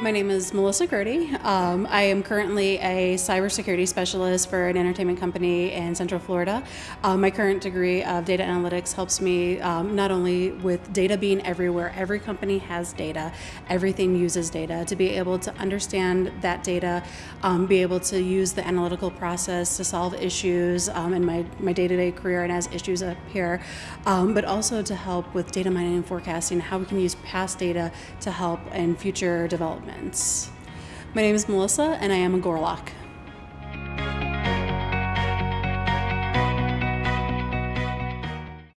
My name is Melissa Gertie. Um, I am currently a cybersecurity specialist for an entertainment company in Central Florida. Um, my current degree of data analytics helps me um, not only with data being everywhere, every company has data, everything uses data, to be able to understand that data, um, be able to use the analytical process to solve issues um, in my, my day-to-day career and as issues appear, um, but also to help with data mining and forecasting, how we can use past data to help in future development. My name is Melissa and I am a Gorlock.